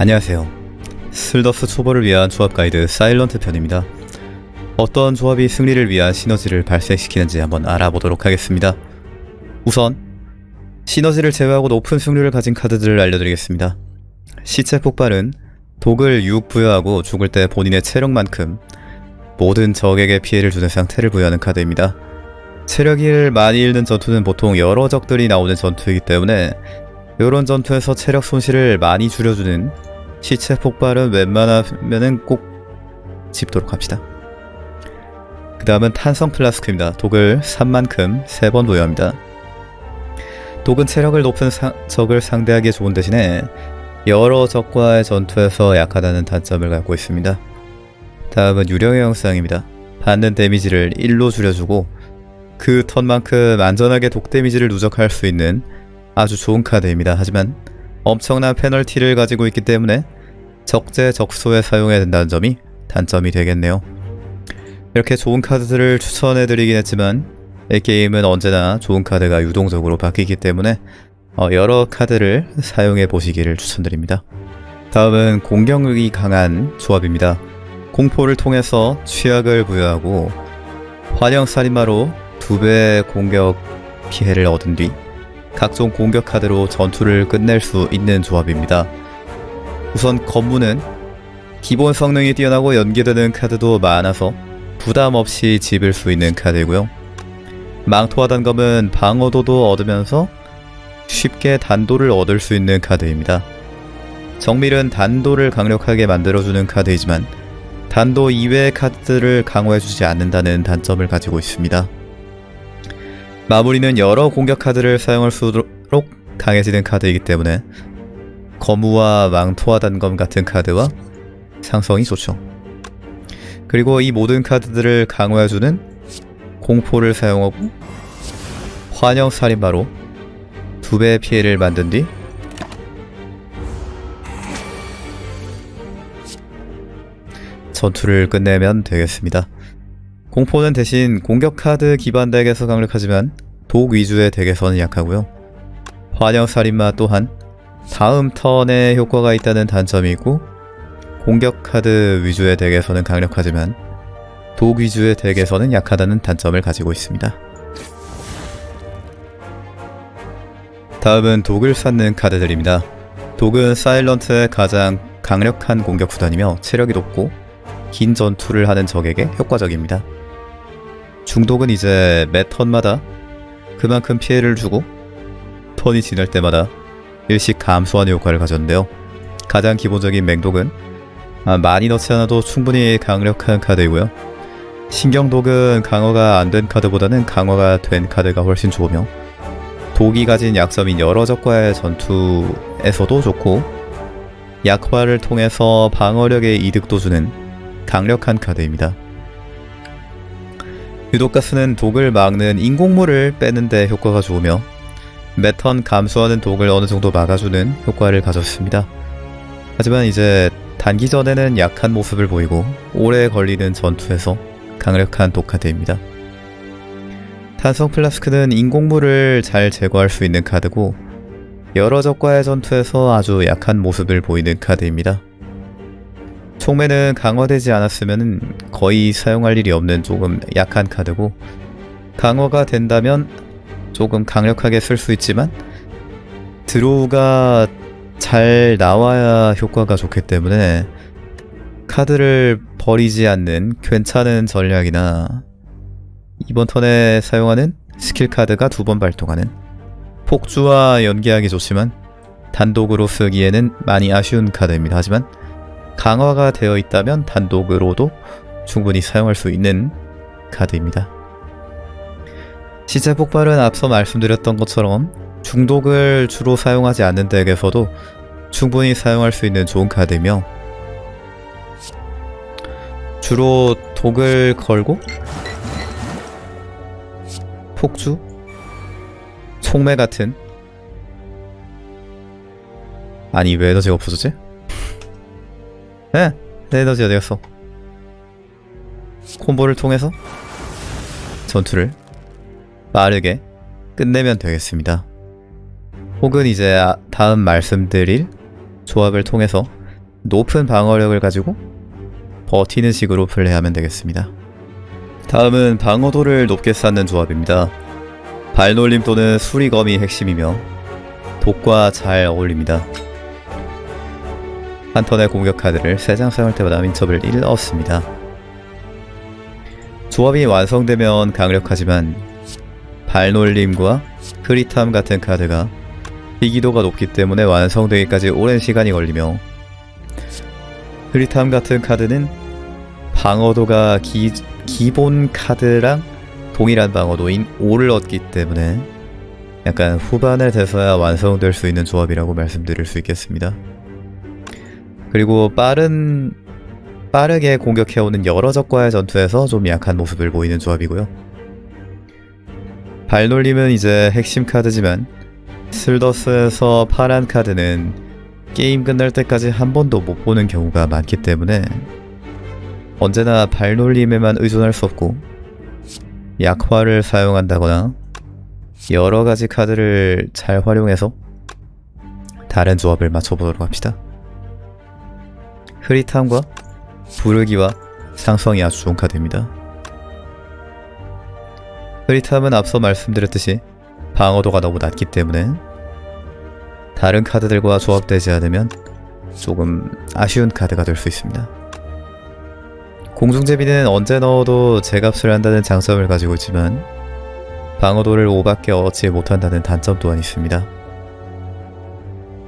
안녕하세요. 슬더스 초보를 위한 조합 가이드 사일런트 편입니다. 어떤 조합이 승리를 위한 시너지를 발생시키는지 한번 알아보도록 하겠습니다. 우선 시너지를 제외하고 높은 승률을 가진 카드들을 알려드리겠습니다. 시체 폭발은 독을 6 부여하고 죽을 때 본인의 체력만큼 모든 적에게 피해를 주는 상태를 부여하는 카드입니다. 체력을 많이 잃는 전투는 보통 여러 적들이 나오는 전투이기 때문에 이런 전투에서 체력 손실을 많이 줄여주는 시체 폭발은 웬만하면은 꼭 집도록 합시다. 그 다음은 탄성 플라스크입니다. 독을 3만큼 3번 부여합니다. 독은 체력을 높은 상- 적을 상대하기에 좋은 대신에 여러 적과의 전투에서 약하다는 단점을 갖고 있습니다. 다음은 유령의 형상입니다. 받는 데미지를 1로 줄여주고 그 턴만큼 안전하게 독 데미지를 누적할 수 있는 아주 좋은 카드입니다. 하지만 엄청난 페널티를 가지고 있기 때문에 적재적소에 사용해야 된다는 점이 단점이 되겠네요. 이렇게 좋은 카드들을 추천해드리긴 했지만 이 게임은 언제나 좋은 카드가 유동적으로 바뀌기 때문에 어, 여러 카드를 사용해 보시기를 추천드립니다. 다음은 공격력이 강한 조합입니다. 공포를 통해서 취약을 부여하고 환영 살인마로 두배 공격 피해를 얻은 뒤 각종 공격 카드로 전투를 끝낼 수 있는 조합입니다. 우선 검무는 기본 성능이 뛰어나고 연계되는 카드도 많아서 부담 없이 집을 수 있는 카드이고요. 망토와 단검은 방어도도 얻으면서 쉽게 단도를 얻을 수 있는 카드입니다. 정밀은 단도를 강력하게 만들어주는 카드이지만 단도 이외의 카드를 강화해주지 않는다는 단점을 가지고 있습니다. 마무리는 여러 공격 카드를 사용할 수 있도록 강해지는 카드이기 때문에 거무와 망토와 단검 같은 카드와 상성이 좋죠. 그리고 이 모든 카드들을 강화해주는 공포를 사용하고 환영 살인마로 두 배의 피해를 만든 뒤 전투를 끝내면 되겠습니다. 공포는 대신 공격 카드 기반 덱에서 강력하지만 독 위주의 덱에서는 약하고요. 환영 살인마 또한 다음 턴에 효과가 있다는 단점이 있고 공격 카드 위주의 덱에서는 강력하지만 독 위주의 덱에서는 약하다는 단점을 가지고 있습니다. 다음은 독을 쌓는 카드들입니다. 독은 사일런트의 가장 강력한 공격 수단이며 체력이 높고 긴 전투를 하는 적에게 효과적입니다. 중독은 이제 매 턴마다 그만큼 피해를 주고 턴이 지날 때마다 일씩 감소하는 효과를 가졌는데요. 가장 기본적인 맹독은 아, 많이 넣지 않아도 충분히 강력한 카드이고요. 신경독은 강화가 안 된 카드보다는 강화가 된 카드가 훨씬 좋으며 독이 가진 약점인 여러 적과의 전투에서도 좋고 약화를 통해서 방어력에 이득도 주는 강력한 카드입니다. 유독가스는 독을 막는 인공물을 빼는데 효과가 좋으며 매턴 감소하는 독을 어느 정도 막아주는 효과를 가졌습니다. 하지만 이제 단기 전에는 약한 모습을 보이고 오래 걸리는 전투에서 강력한 독카드입니다. 탄성 플라스크는 인공물을 잘 제거할 수 있는 카드고 여러 적과의 전투에서 아주 약한 모습을 보이는 카드입니다. 총매는 강화되지 않았으면 거의 사용할 일이 없는 조금 약한 카드고 강화가 된다면 조금 강력하게 쓸 수 있지만 드로우가 잘 나와야 효과가 좋기 때문에 카드를 버리지 않는 괜찮은 전략이나 이번 턴에 사용하는 스킬 카드가 두 번 발동하는 폭주와 연계하기 좋지만 단독으로 쓰기에는 많이 아쉬운 카드입니다. 하지만 강화가 되어 있다면 단독으로도 충분히 사용할 수 있는 카드입니다. 시체 폭발은 앞서 말씀드렸던 것처럼 중독을 주로 사용하지 않는 덱에서도 충분히 사용할 수 있는 좋은 카드이며 주로 독을 걸고 폭주, 총매 같은 아니 왜 에너지가 없어졌지? 에? 내 에너지 어디 갔어? 콤보를 통해서 전투를 빠르게 끝내면 되겠습니다. 혹은 이제 아- 다음 말씀드릴 조합을 통해서 높은 방어력을 가지고 버티는 식으로 플레이하면 되겠습니다. 다음은 방어도를 높게 쌓는 조합입니다. 발놀림 또는 수리검이 핵심이며 독과 잘 어울립니다. 한 턴의 공격 카드를 3장 사용할 때마다 민첩을 1 얻습니다. 조합이 완성되면 강력하지만 발놀림과 흐릿함 같은 카드가 희기도가 높기 때문에 완성되기까지 오랜 시간이 걸리며 흐릿함 같은 카드는 방어도가 기, 기본 카드랑 동일한 방어도인 5를 얻기 때문에 약간 후반에 돼서야 완성될 수 있는 조합이라고 말씀드릴 수 있겠습니다. 그리고 빠른 빠르게 공격해오는 여러 적과의 전투에서 좀 약한 모습을 보이는 조합이고요. 발놀림은 이제 핵심 카드지만 슬더스에서 파란 카드는 게임 끝날 때까지 한 번도 못 보는 경우가 많기 때문에 언제나 발놀림에만 의존할 수 없고 약화를 사용한다거나 여러 가지 카드를 잘 활용해서 다른 조합을 맞춰보도록 합시다. 흐릿함과 부르기와 상성이 아주 좋은 카드입니다. 흐릿함은 앞서 말씀드렸듯이 방어도가 너무 낮기 때문에 다른 카드들과 조합되지 않으면 조금 아쉬운 카드가 될 수 있습니다. 공중제비는 언제 넣어도 제값을 한다는 장점을 가지고 있지만 방어도를 5밖에 얻지 못한다는 단점 또한 있습니다.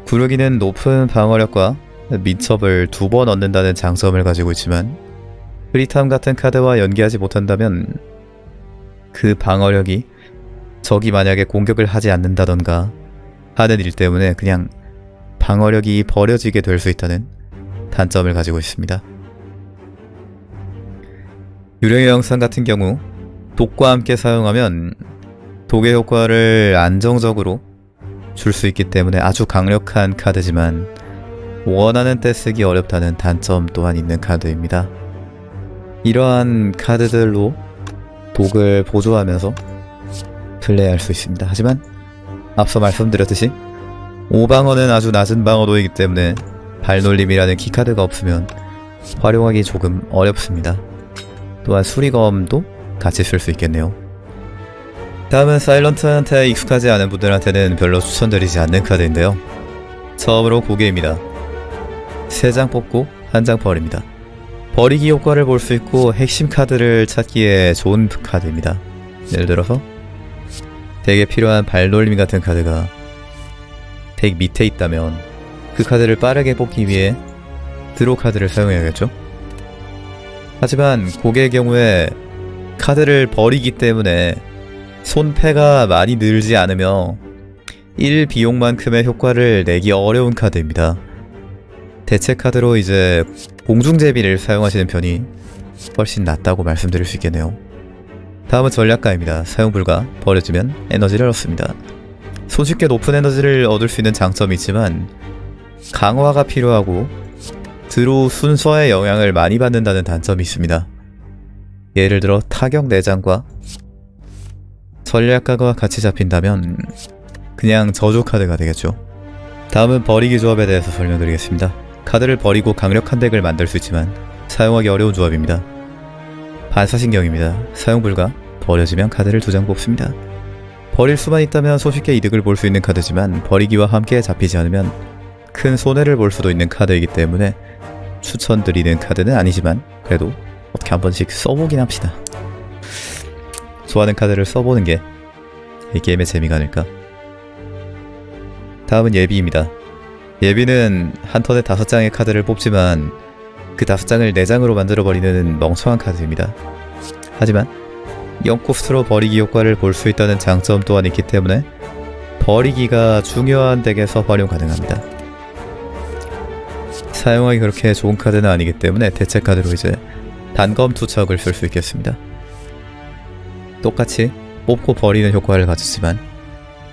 구르기는 높은 방어력과 민첩을 두 번 얻는다는 장점을 가지고 있지만 흐릿함 같은 카드와 연계하지 못한다면 그 방어력이 적이 만약에 공격을 하지 않는다던가 하는 일 때문에 그냥 방어력이 버려지게 될 수 있다는 단점을 가지고 있습니다. 유령의 영상 같은 경우 독과 함께 사용하면 독의 효과를 안정적으로 줄 수 있기 때문에 아주 강력한 카드지만 원하는 때 쓰기 어렵다는 단점 또한 있는 카드입니다. 이러한 카드들로 독을 보조하면서 플레이할 수 있습니다. 하지만 앞서 말씀드렸듯이 5방어는 아주 낮은 방어도이기 때문에 발놀림이라는 키카드가 없으면 활용하기 조금 어렵습니다. 또한 수리검도 같이 쓸 수 있겠네요. 다음은 사일런트한테 익숙하지 않은 분들한테는 별로 추천드리지 않는 카드인데요. 처음으로 곡예입니다. 3장 뽑고 한 장 버립니다. 버리기 효과를 볼 수 있고 핵심 카드를 찾기에 좋은 카드입니다. 예를 들어서 덱에 필요한 발놀림 같은 카드가 덱 밑에 있다면 그 카드를 빠르게 뽑기 위해 draw 카드를 사용해야겠죠? 하지만 고개의 경우에 카드를 버리기 때문에 손패가 많이 늘지 않으며 1 비용만큼의 효과를 내기 어려운 카드입니다. 대체 카드로 이제 공중제비를 사용하시는 편이 훨씬 낫다고 말씀드릴 수 있겠네요. 다음은 전략가입니다. 사용 불가, 버려지면 에너지를 얻습니다. 손쉽게 높은 에너지를 얻을 수 있는 장점이 있지만 강화가 필요하고 드로 순서의 영향을 많이 받는다는 단점이 있습니다. 예를 들어 타격 4장과 전략가가 같이 잡힌다면 그냥 저조 카드가 되겠죠. 다음은 버리기 조합에 대해서 설명드리겠습니다. 카드를 버리고 강력한 덱을 만들 수 있지만 사용하기 어려운 조합입니다. 반사신경입니다. 사용 불가, 버려지면 카드를 두 장 뽑습니다. 버릴 수만 있다면 손쉽게 이득을 볼 수 있는 카드지만 버리기와 함께 잡히지 않으면 큰 손해를 볼 수도 있는 카드이기 때문에 추천드리는 카드는 아니지만 그래도 어떻게 한 번씩 써보긴 합시다. 좋아하는 카드를 써보는 게 이 게임의 재미가 아닐까. 다음은 예비입니다. 예비는 한 턴에 다섯 장의 카드를 뽑지만 그 다섯 장을 네 장으로 만들어버리는 멍청한 카드입니다. 하지만 0코스트로 버리기 효과를 볼 수 있다는 장점 또한 있기 때문에 버리기가 중요한 덱에서 활용 가능합니다. 사용하기 그렇게 좋은 카드는 아니기 때문에 대체 카드로 이제 단검 투척을 쓸 수 있겠습니다. 똑같이 뽑고 버리는 효과를 가졌지만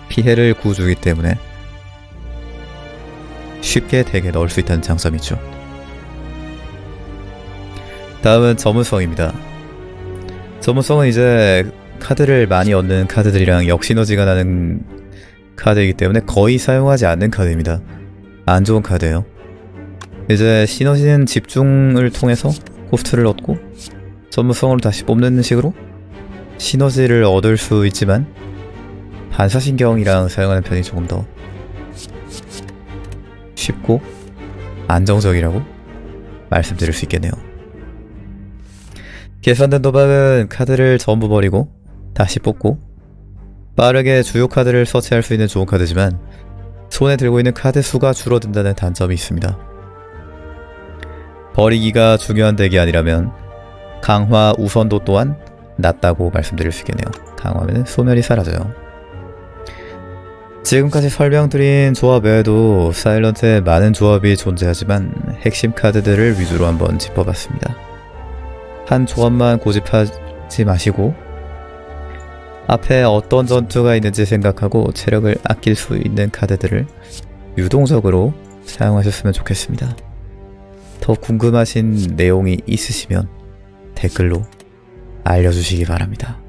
피해를 주기 때문에 쉽게 덱에 넣을 수 있다는 장점이죠. 다음은 전문성입니다. 전문성은 이제 카드를 많이 얻는 카드들이랑 역시너지가 나는 카드이기 때문에 거의 사용하지 않는 카드입니다. 안 좋은 카드예요. 이제 시너지는 집중을 통해서 코스트를 얻고 전무성으로 다시 뽑는 식으로 시너지를 얻을 수 있지만 반사신경이랑 사용하는 편이 조금 더 쉽고 안정적이라고 말씀드릴 수 있겠네요. 계산된 도박은 카드를 전부 버리고 다시 뽑고 빠르게 주요 카드를 서치할 수 있는 좋은 카드지만 손에 들고 있는 카드 수가 줄어든다는 단점이 있습니다. 버리기가 중요한 덱이 아니라면 강화 우선도 또한 낮다고 말씀드릴 수 있겠네요. 강화하면 소멸이 사라져요. 지금까지 설명드린 조합 외에도 사일런트에 많은 조합이 존재하지만 핵심 카드들을 위주로 한번 짚어봤습니다. 한 조합만 고집하지 마시고 앞에 어떤 전투가 있는지 생각하고 체력을 아낄 수 있는 카드들을 유동적으로 사용하셨으면 좋겠습니다. 더 궁금하신 내용이 있으시면 댓글로 알려주시기 바랍니다.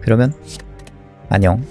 그러면 안녕.